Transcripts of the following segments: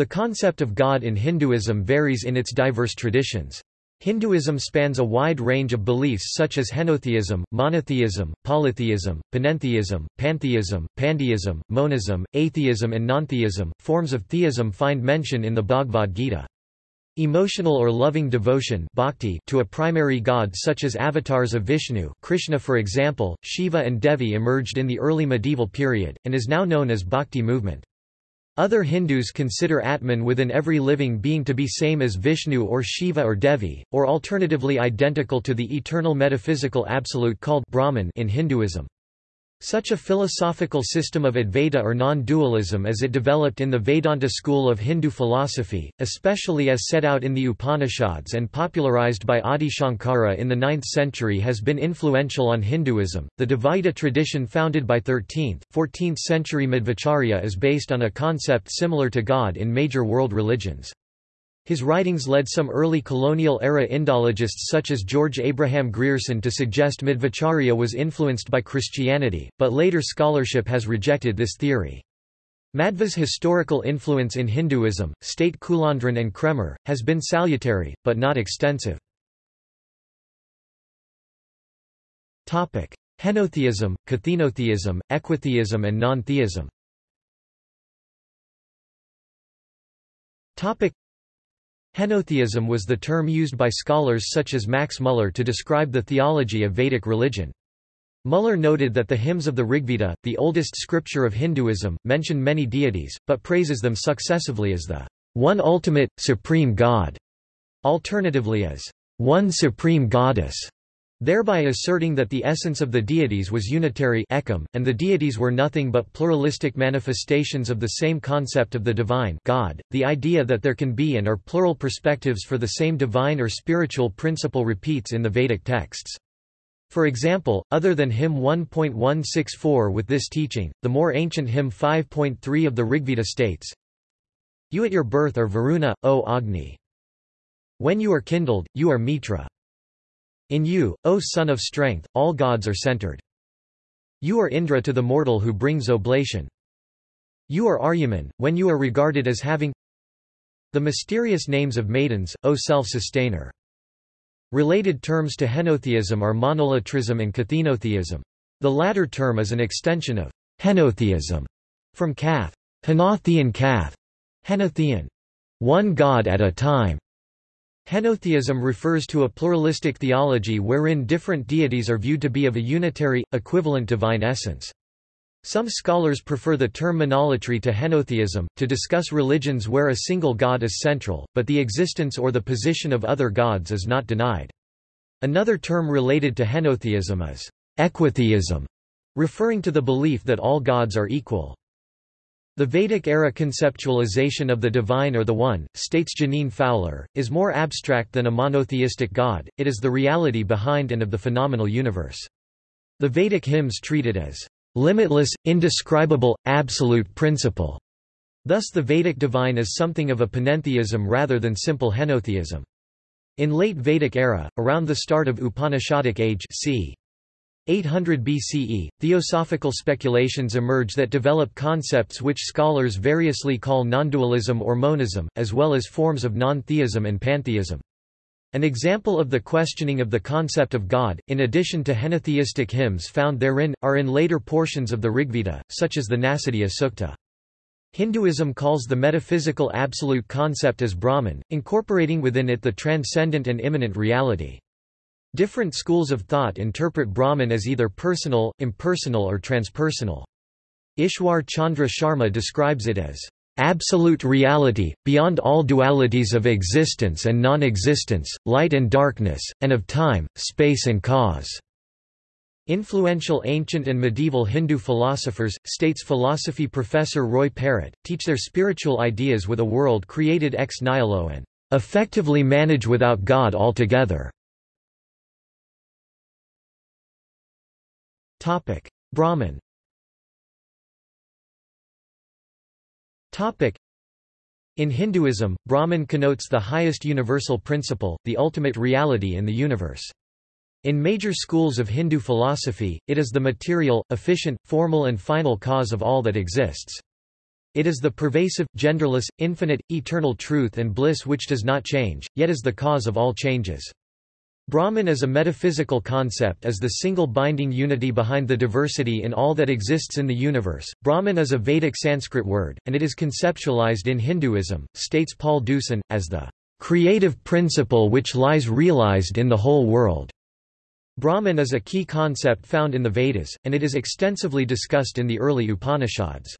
The concept of God in Hinduism varies in its diverse traditions. Hinduism spans a wide range of beliefs such as henotheism, monotheism, polytheism, panentheism, pantheism, pandeism, monism, atheism and nontheism. Forms of theism find mention in the Bhagavad Gita. Emotional or loving devotion bhakti to a primary god such as avatars of Vishnu Krishna for example, Shiva and Devi emerged in the early medieval period, and is now known as bhakti movement. Other Hindus consider Atman within every living being to be same as Vishnu or Shiva or Devi, or alternatively identical to the eternal metaphysical absolute called Brahman in Hinduism. Such a philosophical system of Advaita or non-dualism as it developed in the Vedanta school of Hindu philosophy, especially as set out in the Upanishads and popularized by Adi Shankara in the 9th century has been influential on Hinduism. The Dvaita tradition founded by 13th, 14th century Madhvacharya is based on a concept similar to God in major world religions. His writings led some early colonial-era Indologists such as George Abraham Grierson to suggest Madhvacharya was influenced by Christianity, but later scholarship has rejected this theory. Madhva's historical influence in Hinduism, state Kulandran and Kraemer, has been salutary, but not extensive. Henotheism, Kathenotheism, equitheism and non-theism Henotheism was the term used by scholars such as Max Muller to describe the theology of Vedic religion. Muller noted that the hymns of the Rigveda, the oldest scripture of Hinduism, mention many deities, but praises them successively as the one ultimate, supreme God, alternatively as one supreme goddess thereby asserting that the essence of the deities was unitary and the deities were nothing but pluralistic manifestations of the same concept of the divine God. .The idea that there can be and are plural perspectives for the same divine or spiritual principle repeats in the Vedic texts. For example, other than hymn 1.164 with this teaching, the more ancient hymn 5.3 of the Rigveda states, You at your birth are Varuna, O Agni. When you are kindled, you are Mitra. In you, O Son of Strength, all gods are centered. You are Indra to the mortal who brings oblation. You are Aryaman, when you are regarded as having the mysterious names of maidens, O self-sustainer. Related terms to henotheism are monolatrism and kathenotheism. The latter term is an extension of henotheism from kath, henothean kath, henothean, one god at a time. Henotheism refers to a pluralistic theology wherein different deities are viewed to be of a unitary, equivalent divine essence. Some scholars prefer the term monolatry to henotheism, to discuss religions where a single god is central, but the existence or the position of other gods is not denied. Another term related to henotheism is equitheism, referring to the belief that all gods are equal. The Vedic-era conceptualization of the divine or the one, states Jeaneane Fowler, is more abstract than a monotheistic god, it is the reality behind and of the phenomenal universe. The Vedic hymns treat it as limitless, indescribable, absolute principle. Thus the Vedic divine is something of a panentheism rather than simple henotheism. In late Vedic era, around the start of Upanishadic age c. 800 BCE, theosophical speculations emerge that develop concepts which scholars variously call nondualism or monism, as well as forms of non-theism and pantheism. An example of the questioning of the concept of God, in addition to henotheistic hymns found therein, are in later portions of the Rigveda, such as the Nasadiya Sukta. Hinduism calls the metaphysical absolute concept as Brahman, incorporating within it the transcendent and immanent reality. Different schools of thought interpret Brahman as either personal, impersonal or transpersonal. Ishwar Chandra Sharma describes it as absolute reality, beyond all dualities of existence and non-existence, light and darkness, and of time, space and cause." Influential ancient and medieval Hindu philosophers, states philosophy professor Roy Perrett, teach their spiritual ideas with a world created ex nihilo and effectively manage without God altogether. Topic: Brahman. Topic: In Hinduism, Brahman connotes the highest universal principle, the ultimate reality in the universe. In major schools of Hindu philosophy, it is the material, efficient, formal and final cause of all that exists. It is the pervasive, genderless, infinite, eternal truth and bliss which does not change, yet is the cause of all changes. Brahman as a metaphysical concept is the single binding unity behind the diversity in all that exists in the universe. Brahman is a Vedic Sanskrit word, and it is conceptualized in Hinduism, states Paul Deussen, as the creative principle which lies realized in the whole world. Brahman is a key concept found in the Vedas, and it is extensively discussed in the early Upanishads.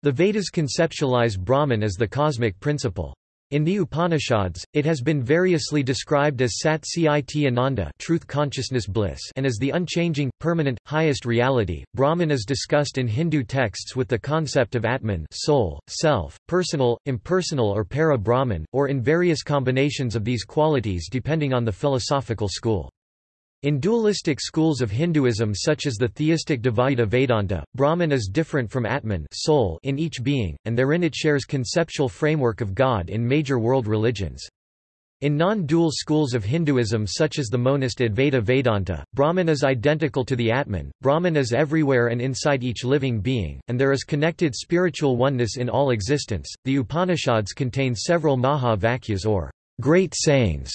The Vedas conceptualize Brahman as the cosmic principle. In the Upanishads, it has been variously described as Sat Chit Ananda truth consciousness bliss and as the unchanging, permanent, highest reality. Brahman is discussed in Hindu texts with the concept of Atman soul, self, personal, impersonal or para-Brahman, or in various combinations of these qualities depending on the philosophical school. In dualistic schools of Hinduism such as the theistic Dvaita Vedanta, Brahman is different from Atman soul in each being, and therein it shares conceptual framework of God in major world religions. In non-dual schools of Hinduism such as the monist Advaita Vedanta, Brahman is identical to the Atman, Brahman is everywhere and inside each living being, and there is connected spiritual oneness in all existence. The Upanishads contain several Maha Vakyas or great sayings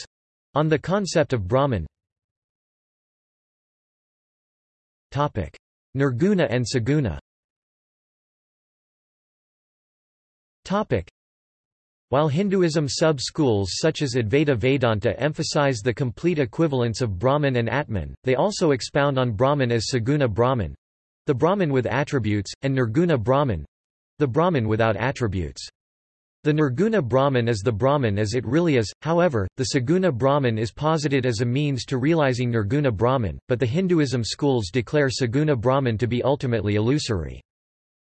on the concept of Brahman, Nirguna and Saguna. While Hinduism sub-schools such as Advaita Vedanta emphasize the complete equivalence of Brahman and Atman, they also expound on Brahman as Saguna Brahman—the Brahman with attributes, and Nirguna Brahman—the Brahman without attributes. The Nirguna Brahman is the Brahman as it really is, however, the Saguna Brahman is posited as a means to realizing Nirguna Brahman, but the Hinduism schools declare Saguna Brahman to be ultimately illusory.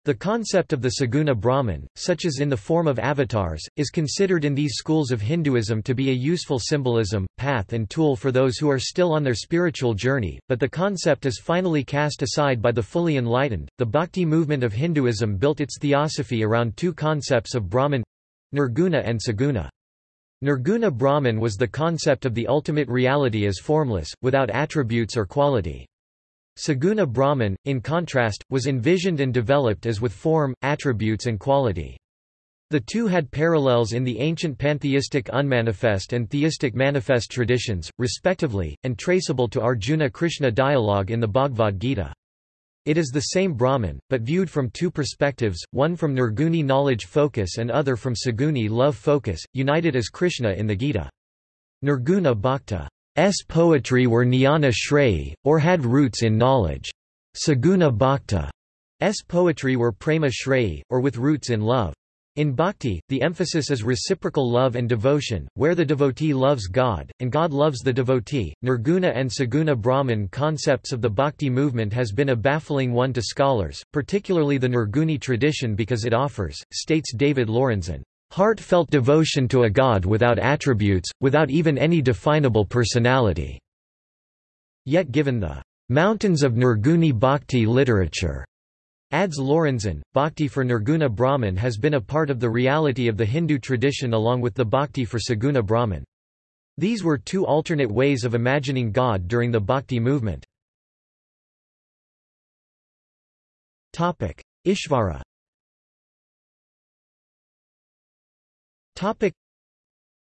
The concept of the Saguna Brahman, such as in the form of avatars, is considered in these schools of Hinduism to be a useful symbolism, path and tool for those who are still on their spiritual journey, but the concept is finally cast aside by the fully enlightened. The Bhakti movement of Hinduism built its theosophy around two concepts of Brahman Nirguna and Saguna. Nirguna Brahman was the concept of the ultimate reality as formless, without attributes or quality. Saguna Brahman, in contrast, was envisioned and developed as with form, attributes and quality. The two had parallels in the ancient pantheistic unmanifest and theistic manifest traditions, respectively, and traceable to Arjuna-Krishna dialogue in the Bhagavad Gita. It is the same Brahman, but viewed from two perspectives, one from Nirguni knowledge focus and other from Saguni love focus, united as Krishna in the Gita. Nirguna Bhakta's poetry were jnana shreyi, or had roots in knowledge. Saguna Bhakta's poetry were prema shreyi, or with roots in love. In bhakti, the emphasis is reciprocal love and devotion, where the devotee loves God, and God loves the devotee. Nirguna and Saguna Brahman concepts of the bhakti movement has been a baffling one to scholars, particularly the Nirguni tradition because it offers, states David Lorenzen, heartfelt devotion to a God without attributes, without even any definable personality. Yet given the mountains of Nirguni bhakti literature Adds Lorenzen, bhakti for Nirguna Brahman has been a part of the reality of the Hindu tradition along with the bhakti for Saguna Brahman. These were two alternate ways of imagining God during the bhakti movement. Ishvara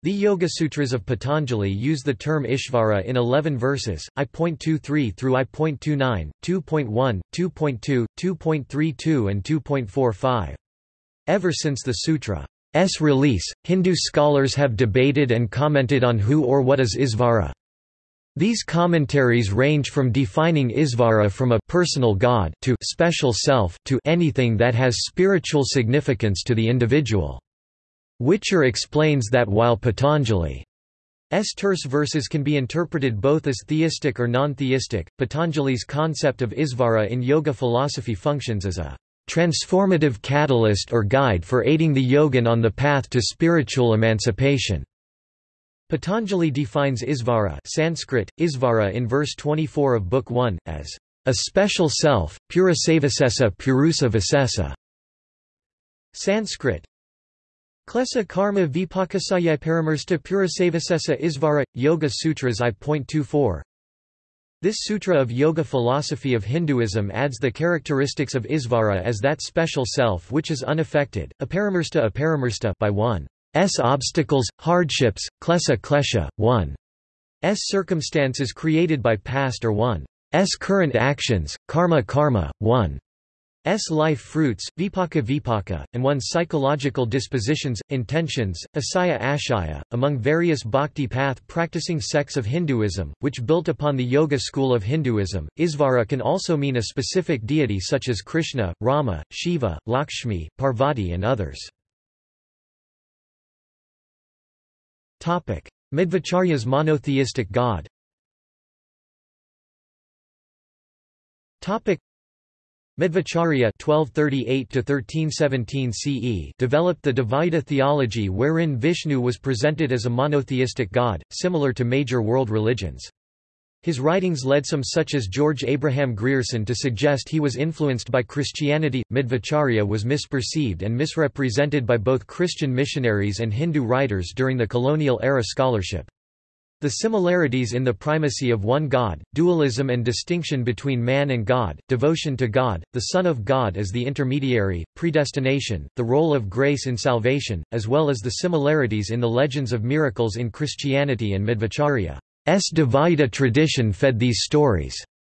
the Yoga Sutras of Patanjali use the term Ishvara in 11 verses, I.23 through I.29, 2.1, 2.2, 2.32 and 2.45. Ever since the sutra's release, Hindu scholars have debated and commented on who or what is Isvara. These commentaries range from defining Isvara from a personal god to special self to anything that has spiritual significance to the individual. Whicher explains that while Patanjali's terse verses can be interpreted both as theistic or non-theistic, Patanjali's concept of Isvara in yoga philosophy functions as a transformative catalyst or guide for aiding the yogin on the path to spiritual emancipation. Patanjali defines Isvara Sanskrit, Isvara in verse 24 of Book 1, as a special self, purusavasesa purusa vasesa. Sanskrit, Klesa karma vipakasaya paramarsta purasavasesa isvara, Yoga Sutras I.24 This sutra of yoga philosophy of Hinduism adds the characteristics of Isvara as that special self which is unaffected, aparamarsta aparamarsta by one's obstacles, hardships, klesa klesha, one's circumstances created by past or one's current actions, karma karma, one S life fruits, vipaka vipaka, and one's psychological dispositions, intentions, asaya ashaya. Among various bhakti path practicing sects of Hinduism, which built upon the Yoga school of Hinduism, Isvara can also mean a specific deity such as Krishna, Rama, Shiva, Lakshmi, Parvati, and others. Madhvacharya's monotheistic god Madhvacharya (1238–1317 CE) developed the Dvaita theology, wherein Vishnu was presented as a monotheistic god, similar to major world religions. His writings led some such as George Abraham Grierson to suggest he was influenced by Christianity. Madhvacharya was misperceived and misrepresented by both Christian missionaries and Hindu writers during the colonial era scholarship. The similarities in the primacy of one God, dualism and distinction between man and God, devotion to God, the Son of God as the intermediary, predestination, the role of grace in salvation, as well as the similarities in the legends of miracles in Christianity and Madhvacharya's Dvaita tradition fed these stories.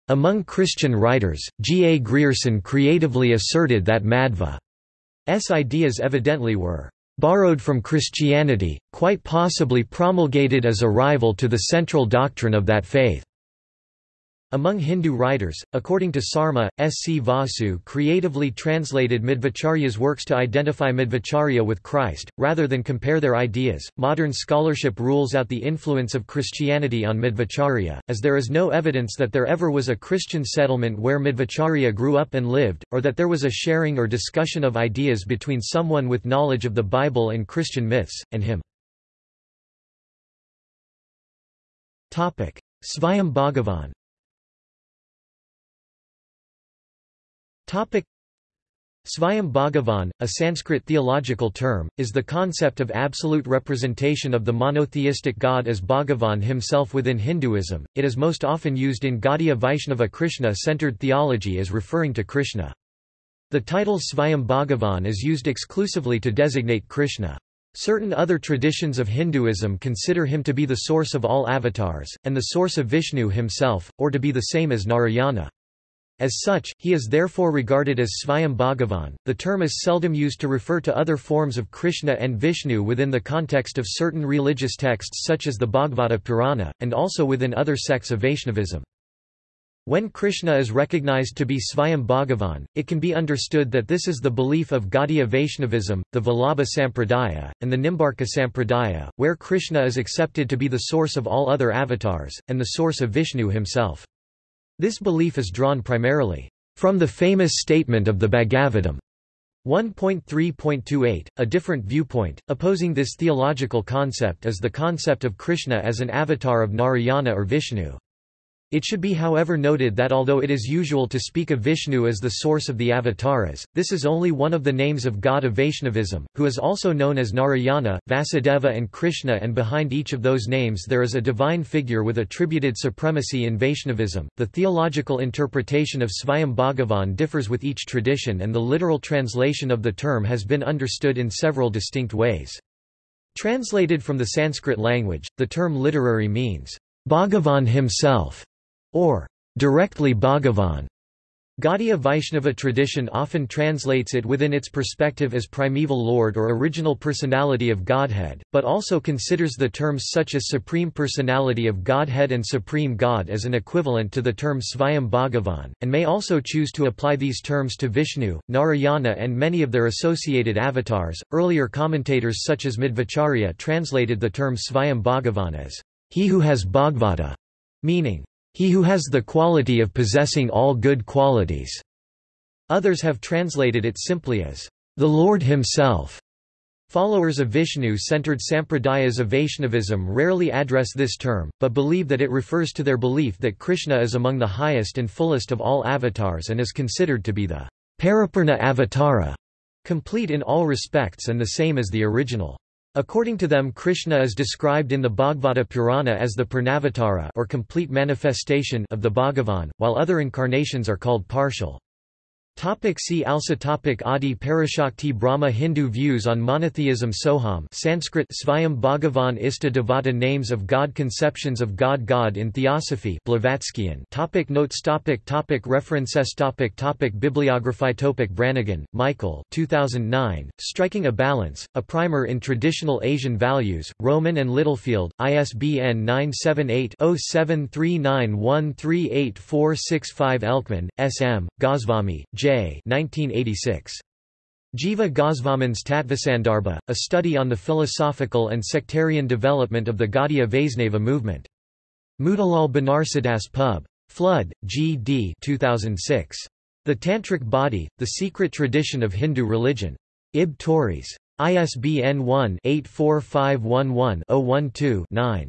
Among Christian writers, G. A. Grierson creatively asserted that Madhva's ideas evidently were borrowed from Christianity, quite possibly promulgated as a rival to the central doctrine of that faith. Among Hindu writers, according to Sarma, S. C. Vasu creatively translated Madhvacharya's works to identify Madhvacharya with Christ, rather than compare their ideas. Modern scholarship rules out the influence of Christianity on Madhvacharya, as there is no evidence that there ever was a Christian settlement where Madhvacharya grew up and lived, or that there was a sharing or discussion of ideas between someone with knowledge of the Bible and Christian myths, and him. Svayam Bhagavan Svayam Bhagavan, a Sanskrit theological term, is the concept of absolute representation of the monotheistic God as Bhagavan himself within Hinduism. It is most often used in Gaudiya Vaishnava Krishna-centered theology as referring to Krishna. The title Svayam Bhagavan is used exclusively to designate Krishna. Certain other traditions of Hinduism consider him to be the source of all avatars, and the source of Vishnu himself, or to be the same as Narayana. As such, he is therefore regarded as Svayam Bhagavan. The term is seldom used to refer to other forms of Krishna and Vishnu within the context of certain religious texts such as the Bhagavata Purana, and also within other sects of Vaishnavism. When Krishna is recognized to be Svayam Bhagavan, it can be understood that this is the belief of Gaudiya Vaishnavism, the Vallabha Sampradaya, and the Nimbarka Sampradaya, where Krishna is accepted to be the source of all other avatars, and the source of Vishnu himself. This belief is drawn primarily from the famous statement of the Bhagavatam 1.3.28. A different viewpoint, opposing this theological concept is the concept of Krishna as an avatar of Narayana or Vishnu. It should be however noted that although it is usual to speak of Vishnu as the source of the avatars, this is only one of the names of God of Vaishnavism, who is also known as Narayana, Vasudeva and Krishna and behind each of those names there is a divine figure with attributed supremacy in Vaishnavism. The theological interpretation of Svayam Bhagavan differs with each tradition and the literal translation of the term has been understood in several distinct ways. Translated from the Sanskrit language, the term literary means, Bhagavan himself, or directly Bhagavan. Gaudiya Vaishnava tradition often translates it within its perspective as primeval Lord or original personality of Godhead, but also considers the terms such as Supreme Personality of Godhead and Supreme God as an equivalent to the term Svayam Bhagavan, and may also choose to apply these terms to Vishnu, Narayana, and many of their associated avatars. Earlier commentators such as Madhvacharya translated the term Svayam Bhagavan as he who has Bhagavata, meaning he who has the quality of possessing all good qualities. Others have translated it simply as the Lord himself. Followers of Vishnu-centered sampradayas of Vaishnavism rarely address this term, but believe that it refers to their belief that Krishna is among the highest and fullest of all avatars and is considered to be the Paripurna Avatara, complete in all respects and the same as the original. According to them Krishna is described in the Bhagavata Purana as the Purnavatara or complete manifestation of the Bhagavan, while other incarnations are called partial. Topic see also topic Adi Parashakti Brahma Hindu views on monotheism Soham Sanskrit Svayam Bhagavan Ista Devata Names of God Conceptions of God God in Theosophy Blavatskyan topic Notes topic topic References topic topic Bibliography topic Brannigan, Michael 2009, Striking a Balance, A Primer in Traditional Asian Values, Rowman and Littlefield, ISBN 978-0739138465 Elkman, S. M., Goswami, J. 1986. Jiva Gosvamin's Tattvasandarbha, a study on the philosophical and sectarian development of the Gaudiya Vaisnava movement. Motilal Banarsidass Pub. Flood, G. D. 2006. The Tantric Body, The Secret Tradition of Hindu Religion. Ib Tauris. ISBN 1-84511-012-9.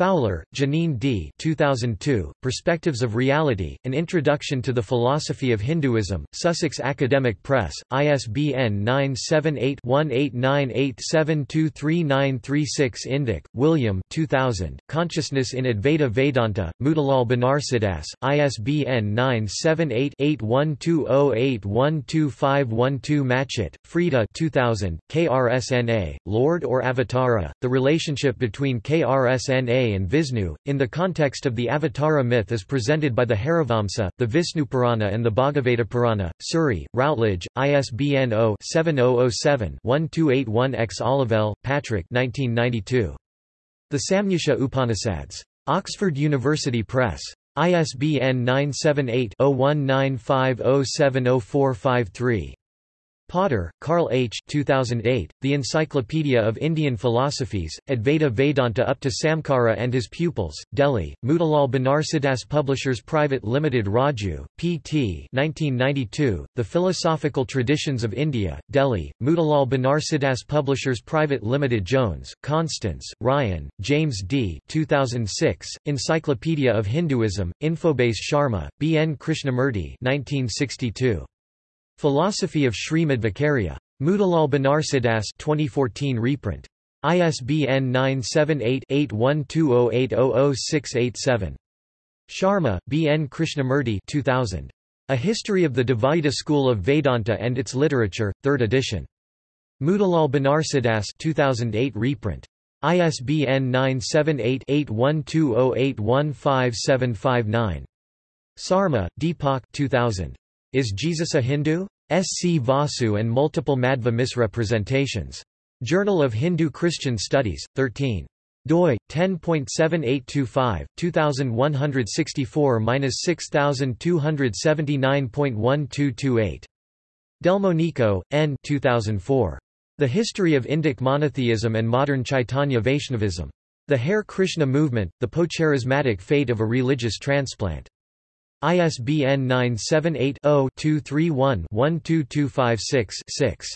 Fowler, Jeaneane D. 2002, Perspectives of Reality, An Introduction to the Philosophy of Hinduism, Sussex Academic Press, ISBN 978-1898723936 Indick, William 2000, Consciousness in Advaita Vedanta, Motilal Banarsidass, ISBN 978-8120812512 Matchett, Freda 2000, KRSNA, Lord or Avatara, The Relationship Between KRSNA and Vishnu, in the context of the Avatara myth as presented by the Harivamsa, the Visnupurana and the Bhagavata Purana, Surrey, Routledge, ISBN 0-7007-1281-X Olivelle, Patrick 1992. The Samnyasa Upanishads. Oxford University Press. ISBN 978 0195070453. Potter, Karl H. 2008, The Encyclopedia of Indian Philosophies, Advaita Vedanta up to Samkara and His Pupils, Delhi, Motilal Banarsidass Publishers Private Limited Raju, P.T. 1992, The Philosophical Traditions of India, Delhi, Motilal Banarsidass Publishers Private Limited Jones, Constance, Ryan, James D. 2006, Encyclopedia of Hinduism, Infobase Sharma, B. N. Krishnamurti 1962. Philosophy of Srimadvacarya. Motilal Banarsidass 2014 reprint. ISBN 978-8120800687. Sharma, B. N. Krishnamurti 2000. A History of the Dvaita School of Vedanta and Its Literature, 3rd edition. Motilal Banarsidass 2008 reprint. ISBN 978-8120815759. Sarma, Deepak 2000. Is Jesus a Hindu? S. C. Vasu and Multiple Madhva Misrepresentations. Journal of Hindu-Christian Studies, 13. doi 10.7825 2164-6279.1228 Delmonico, N. 2004. The History of Indic Monotheism and Modern Chaitanya Vaishnavism. The Hare Krishna Movement, The Postcharismatic Fate of a Religious Transplant. ISBN 978-0-231-12256-6.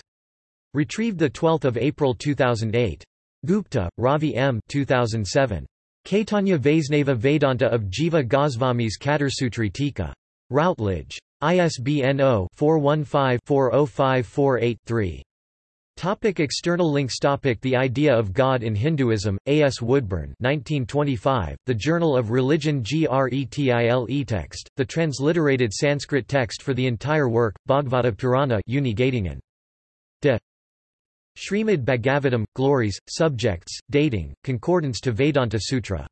Retrieved 12 April 2008. Gupta, Ravi M. 2007. Caitanya Vaisnava Vedanta of Jiva Gosvami's Catursutri Tika. Routledge. ISBN 0-415-40548-3. Topic external links Topic The Idea of God in Hinduism, A. S. Woodburn 1925, The Journal of Religion Gretile text, the transliterated Sanskrit text for the entire work, Bhagavata Purana Uni Göttingen. De Srimad Bhagavatam, Glories, Subjects, Dating, Concordance to Vedanta Sutra